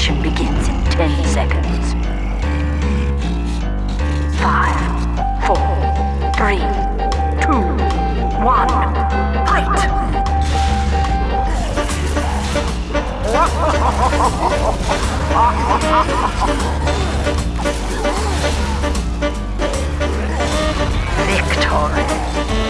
Ignition begins in 10 seconds. Five, four, three, two, one, fight! Victory!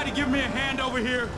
Somebody give me a hand over here?